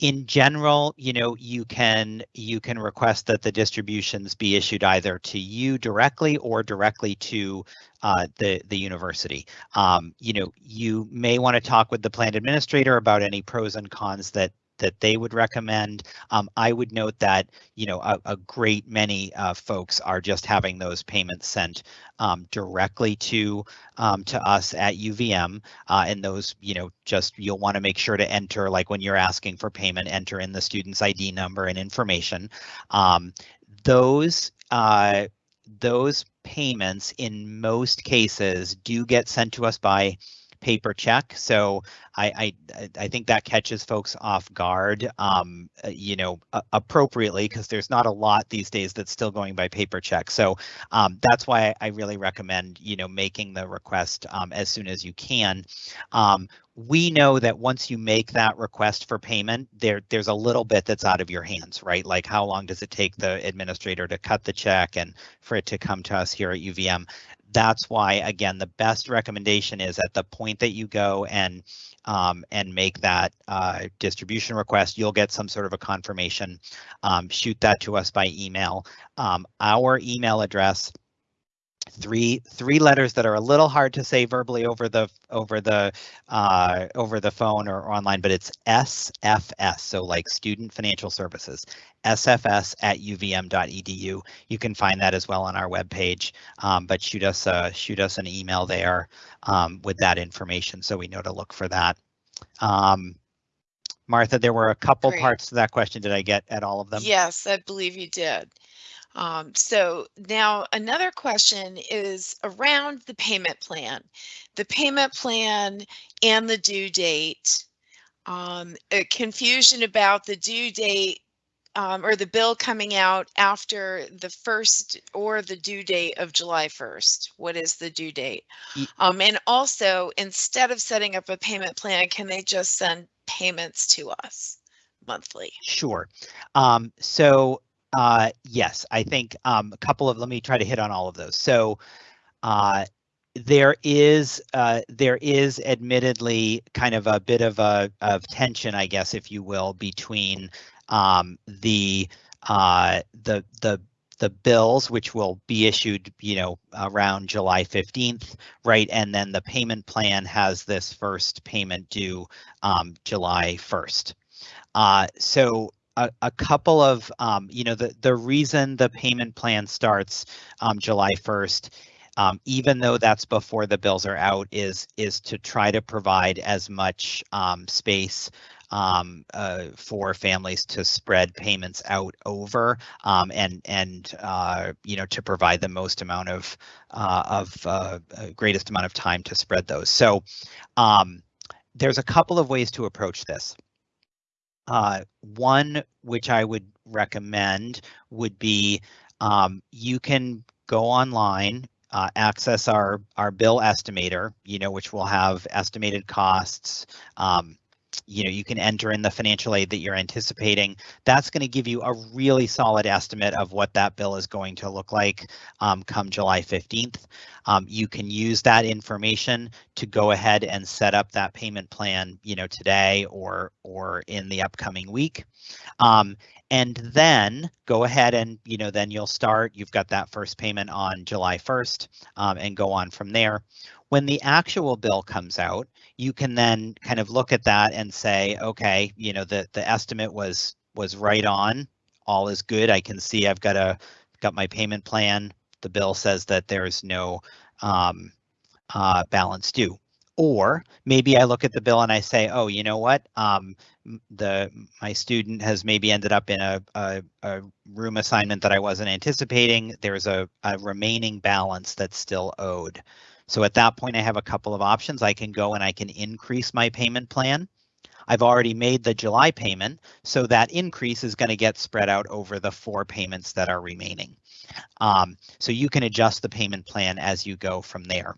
in general, you know, you can you can request that the distributions be issued either to you directly or directly to uh, the the university. Um, you know, you may want to talk with the plan administrator about any pros and cons that that they would recommend. Um, I would note that you know a, a great many uh, folks are just having those payments sent um, directly to um, to us at UVM, uh, and those you know just you'll want to make sure to enter like when you're asking for payment, enter in the student's ID number and information. Um, those uh, those payments in most cases do get sent to us by paper check. So I I, I think that catches folks off guard, um, uh, you know, appropriately because there's not a lot these days that's still going by paper check. So um, that's why I really recommend you know making the request um, as soon as you can. Um, we know that once you make that request for payment, there there's a little bit that's out of your hands, right? Like how long does it take the administrator to cut the check and for it to come to us here at UVM? That's why, again, the best recommendation is at the point that you go and um, and make that uh, distribution request, you'll get some sort of a confirmation. Um, shoot that to us by email. Um, our email address three three letters that are a little hard to say verbally over the over the uh, over the phone or online, but it's SFS, so like Student Financial Services, SFS at uvm.edu. You can find that as well on our webpage, um, but shoot us a, shoot us an email there um, with that information so we know to look for that. Um, Martha, there were a couple Great. parts to that question. Did I get at all of them? Yes, I believe you did. Um, so now another question is around the payment plan. The payment plan and the due date. Um, confusion about the due date um, or the bill coming out after the first or the due date of July 1st. What is the due date? Um, and also, instead of setting up a payment plan, can they just send payments to us monthly? Sure. Um, so uh, yes, I think um, a couple of, let me try to hit on all of those. So uh, there is uh, there is admittedly kind of a bit of a of tension, I guess, if you will, between um, the uh, the the the bills, which will be issued, you know, around July 15th, right? And then the payment plan has this first payment due um, July 1st. Uh, so a, a couple of, um, you know, the, the reason the payment plan starts um, July 1st, um, even though that's before the bills are out, is is to try to provide as much um, space um, uh, for families to spread payments out over um, and and uh, you know to provide the most amount of uh, of uh, uh, greatest amount of time to spread those. So um, there's a couple of ways to approach this. Uh, one which I would recommend would be um, you can go online, uh, access our our bill estimator, you know, which will have estimated costs. Um, you know, you can enter in the financial aid that you're anticipating. That's going to give you a really solid estimate of what that bill is going to look like um, come July 15th. Um, you can use that information to go ahead and set up that payment plan, you know, today or or in the upcoming week. Um, and then go ahead and you know then you'll start you've got that first payment on July 1st um, and go on from there when the actual bill comes out you can then kind of look at that and say, okay, you know, the, the estimate was was right on. All is good. I can see I've got a got my payment plan. The bill says that there's no um, uh, balance due. Or maybe I look at the bill and I say, oh, you know what? Um, the my student has maybe ended up in a, a, a room assignment that I wasn't anticipating. There's a, a remaining balance that's still owed. So at that point, I have a couple of options. I can go and I can increase my payment plan. I've already made the July payment, so that increase is going to get spread out over the four payments that are remaining. Um, so you can adjust the payment plan as you go from there.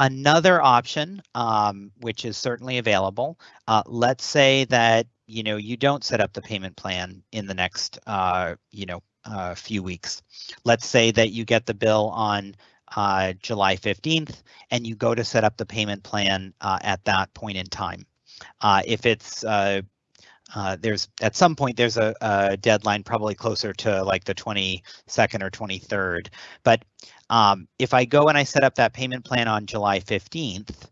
Another option, um, which is certainly available, uh, let's say that you know you don't set up the payment plan in the next uh, you know uh, few weeks. Let's say that you get the bill on uh, July 15th, and you go to set up the payment plan uh, at that point in time. Uh, if it's uh, uh, there's at some point there's a, a, deadline probably closer to like the 22nd or 23rd. But um, if I go and I set up that payment plan on July 15th,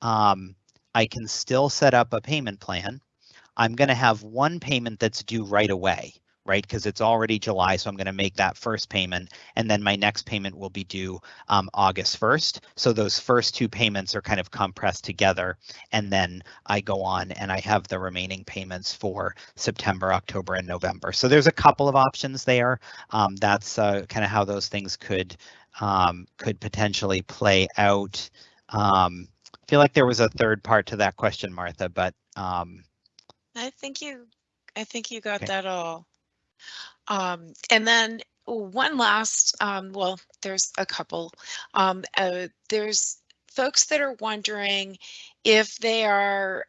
um, I can still set up a payment plan. I'm going to have one payment that's due right away, right? Because it's already July, so I'm going to make that first payment, and then my next payment will be due um, August 1st. So those first two payments are kind of compressed together, and then I go on and I have the remaining payments for September, October, and November. So there's a couple of options there. Um, that's uh, kind of how those things could um, could potentially play out. Um, I feel like there was a third part to that question, Martha, but um, I think you, I think you got Okay. that all. Um, and then one last, um, well, there's a couple. Um, uh, there's folks that are wondering if they are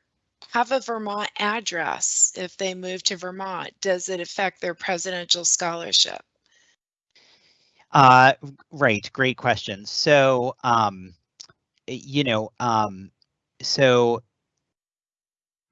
have a Vermont address, if they move to Vermont, does it affect their presidential scholarship? Uh, right, great question. So, um, you know, um, so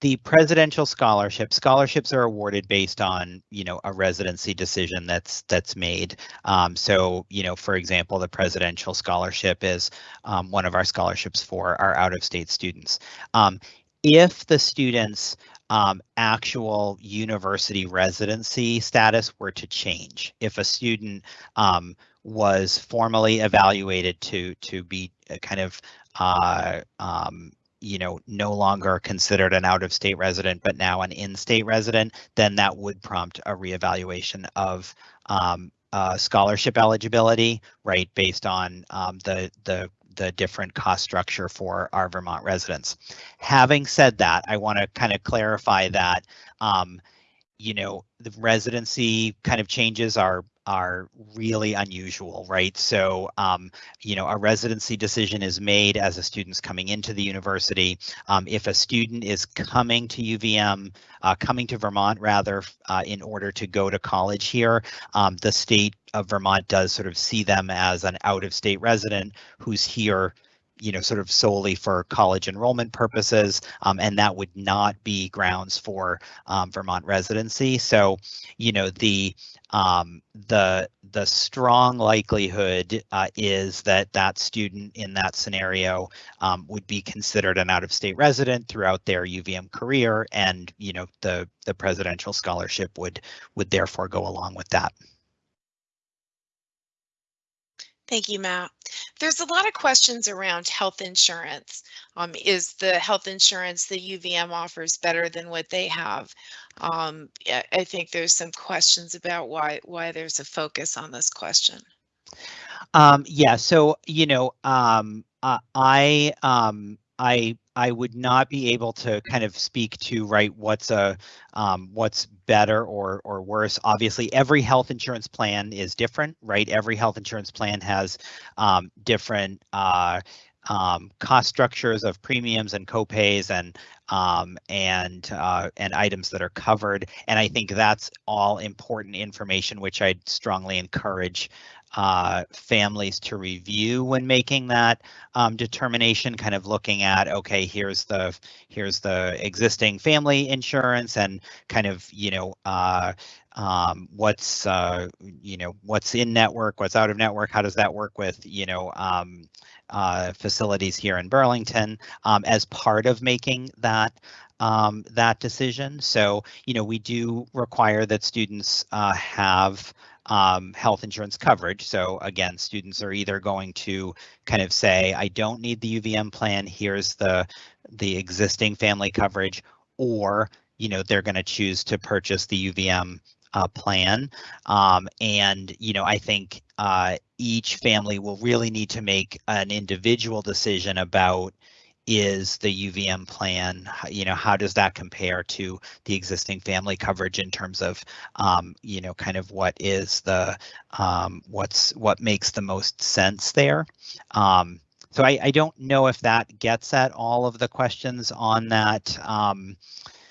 the presidential scholarship scholarships are awarded based on you know a residency decision that's that's made um, so you know for example the presidential scholarship is um, one of our scholarships for our out of state students um, if the students um, actual university residency status were to change if a student um, was formally evaluated to to be kind of uh, um, you know, no longer considered an out of state resident, but now an in state resident, then that would prompt a reevaluation of um, uh, scholarship eligibility, right, based on um, the the the different cost structure for our Vermont residents. Having said that, I want to kind of clarify that, um, you know, the residency kind of changes are are really unusual, right? So, um, you know, a residency decision is made as a student's coming into the university. Um, if a student is coming to UVM, uh, coming to Vermont rather, uh, in order to go to college here, um, the state of Vermont does sort of see them as an out-of-state resident who's here you know, sort of solely for college enrollment purposes, um, and that would not be grounds for um, Vermont residency. So, you know, the um, the the strong likelihood uh, is that that student in that scenario um, would be considered an out-of-state resident throughout their UVM career, and you know, the the presidential scholarship would would therefore go along with that. Thank you, Matt. There's a lot of questions around health insurance. Um, is the health insurance the UVM offers better than what they have? Um, I, think there's some questions about why why there's a focus on this question. Um, yeah, so you know, uh, I um, I I would not be able to kind of speak to right what's a um, what's better or or worse. Obviously, every health insurance plan is different, right? Every health insurance plan has um, different uh, um, cost structures of premiums and copays and um, and uh, and items that are covered. And I think that's all important information, which I'd strongly encourage uh, families to review when making that um, determination, kind of looking at, okay, here's the here's the existing family insurance and kind of, you know, uh, um, what's, uh, you know, what's in network, what's out of network, how does that work with, you know, um, uh, facilities here in Burlington um, as part of making that um, that decision. So, you know, we do require that students uh, have um, health insurance coverage. So again, students are either going to kind of say, I don't need the UVM plan, here's the, the existing family coverage, or, you know, they're going to choose to purchase the UVM uh, plan. Um, and, you know, I think uh, each family will really need to make an individual decision about is the UVM plan, you know, how does that compare to the existing family coverage in terms of, um, you know, kind of what is the, um, what's, what makes the most sense there. Um, so I, I don't know if that gets at all of the questions on that. Um,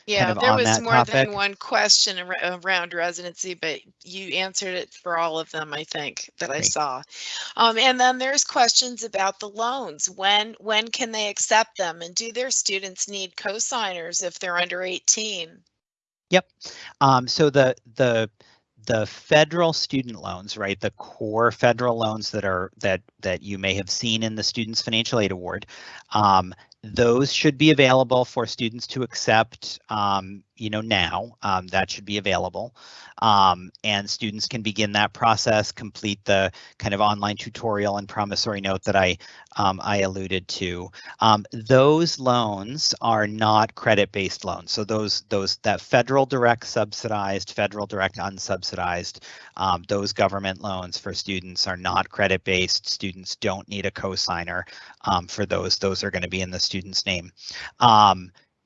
Yeah, of there was more topic. than one question around residency, but you answered it for all of them, I think, that I saw. Um, and then there's questions about the loans. When when can they accept them? And do their students need cosigners if they're under 18? Um, so the the the federal student loans, right? The core federal loans that are that that you may have seen in the Students Financial Aid Award, um, those should be available for students to accept, um, you know, now. Um, that should be available. Um, and students can begin that process, complete the kind of online tutorial and promissory note that I um, I alluded to. Um, those loans are not credit-based loans. So those those that federal direct subsidized, federal direct unsubsidized, um, those government loans for students are not credit-based. Students don't need a cosigner um, for those. Those are going to be in the student's name.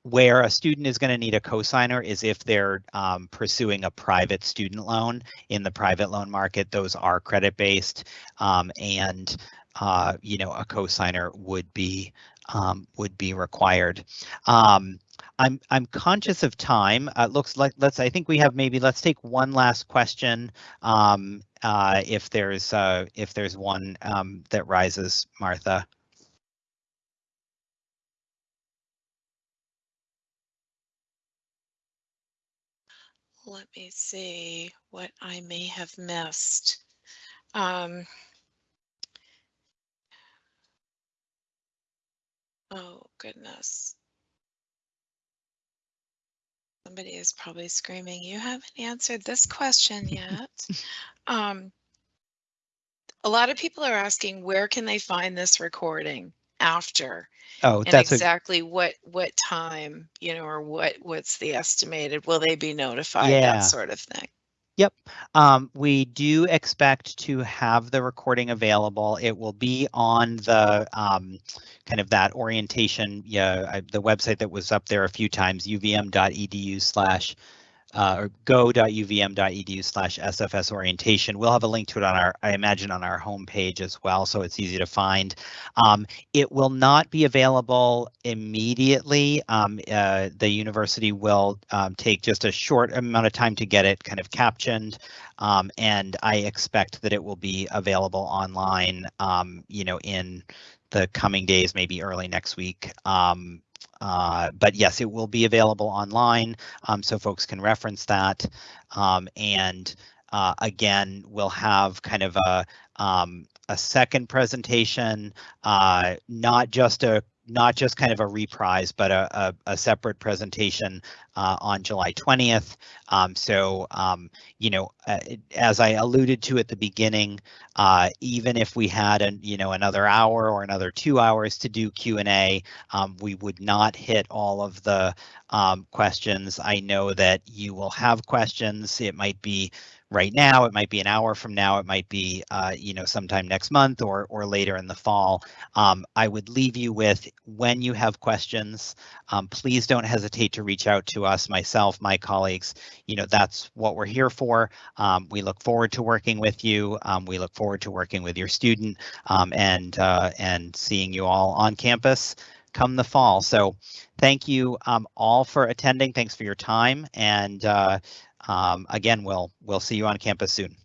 Where a student is going to need a cosigner is if they're um, pursuing a private student loan in the private loan market. Those are credit based, um, and uh, you know a cosigner would be um, would be required. Um, I'm I'm conscious of time. Uh, looks like let's. I think we have maybe. Let's take one last question. Um, uh, if there's uh, if there's one um, that rises, Martha. Let me see what I may have missed. Um, oh, goodness. Somebody is probably screaming, you haven't answered this question yet. um, a lot of people are asking, where can they find this recording after? Oh, and that's a, exactly what what time you know or what what's the estimated will they be notified Yeah. that sort of thing Um, we do expect to have the recording available. It will be on the um, kind of that orientation, yeah, I, the website that was up there a few times, uvm.edu slash uh, or go.uvm.edu slash SFS orientation. We'll have a link to it on our, I imagine, on our homepage as well, so it's easy to find. Um, it will not be available immediately. Um, uh, the university will um, take just a short amount of time to get it kind of captioned, um, and I expect that it will be available online, um, you know, in the coming days, maybe early next week. Um, uh, but yes, it will be available online, um, so folks can reference that. Um, and uh, again, we'll have kind of a um, a second presentation, uh, not just a not just kind of a reprise, but a, a, a separate presentation uh, on July 20th. Um, so, um, you know, uh, as I alluded to at the beginning, uh, even if we had, an, you know, another hour or another two hours to do Q&A, um, we would not hit all of the um, questions. I know that you will have questions. It might be right now, it might be an hour from now, it might be, uh, you know, sometime next month or, or later in the fall. Um, I would leave you with when you have questions, um, please don't hesitate to reach out to us, myself, my colleagues. You know, that's what we're here for. Um, we look forward to working with you. Um, we look forward to working with your student um, and uh, and seeing you all on campus come the fall. So thank you um, all for attending. Thanks for your time. And uh, um, again, we'll we'll see you on campus soon.